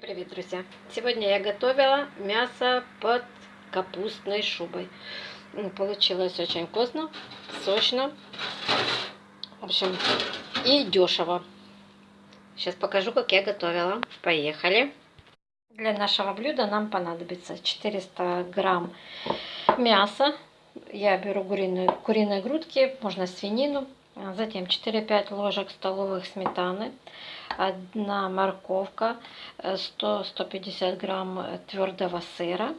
Привет, друзья! Сегодня я готовила мясо под капустной шубой. Получилось очень вкусно, сочно, в общем, и дешево. Сейчас покажу, как я готовила. Поехали! Для нашего блюда нам понадобится 400 грамм мяса. Я беру куриные, куриные грудки, можно свинину. Затем 4-5 ложек столовых сметаны одна морковка, 100-150 э, грамм твердого сыра,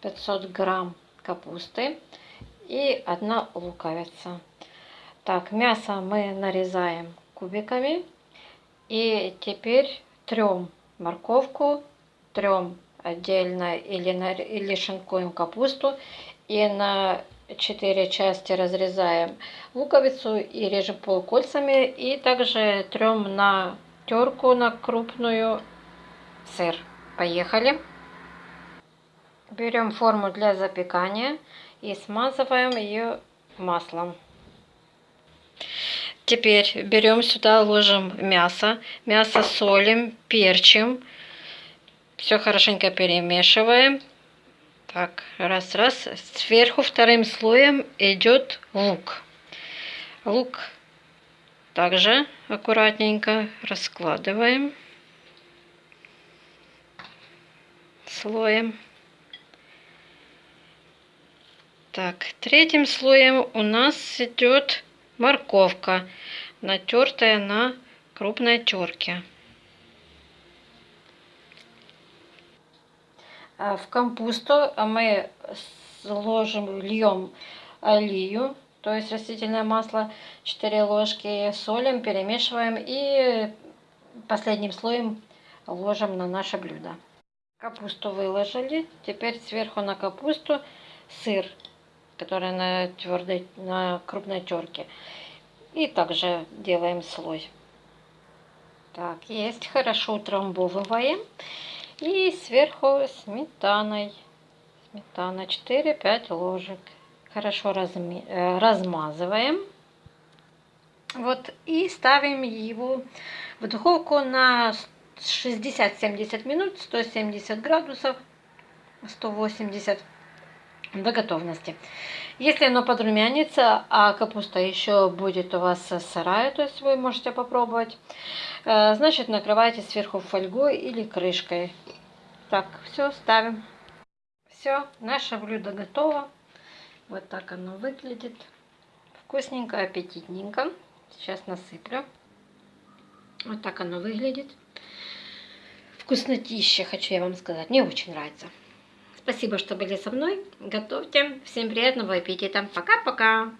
500 грамм капусты и одна луковица. Так, мясо мы нарезаем кубиками. И теперь трем морковку, трем отдельно или, или шинкуем капусту. И на 4 части разрезаем луковицу и режем полукольцами. И также трем на терку на крупную сыр. Поехали. Берем форму для запекания и смазываем ее маслом. Теперь берем сюда, ложим мясо. Мясо солим, перчим. Все хорошенько перемешиваем. Так, раз-раз. Сверху вторым слоем идет лук. Лук также аккуратненько раскладываем слоем. Так, третьим слоем у нас идет морковка, натертая на крупной терке. А в компосту мы сложим, льем олию то есть растительное масло 4 ложки, солим, перемешиваем и последним слоем ложим на наше блюдо. Капусту выложили, теперь сверху на капусту сыр, который на твердой, на крупной терке. И также делаем слой. Так, есть, хорошо утрамбовываем. И сверху сметаной. Сметана 4-5 ложек хорошо разми, э, размазываем. Вот, и ставим его в духовку на 60-70 минут, 170 градусов, 180 до готовности. Если оно подрумянится, а капуста еще будет у вас сырая, то есть вы можете попробовать, э, значит накрывайте сверху фольгой или крышкой. Так, все, ставим. Все, наше блюдо готово. Вот так оно выглядит. Вкусненько, аппетитненько. Сейчас насыплю. Вот так оно выглядит. Вкуснотища, хочу я вам сказать. Мне очень нравится. Спасибо, что были со мной. Готовьте. Всем приятного аппетита. Пока-пока.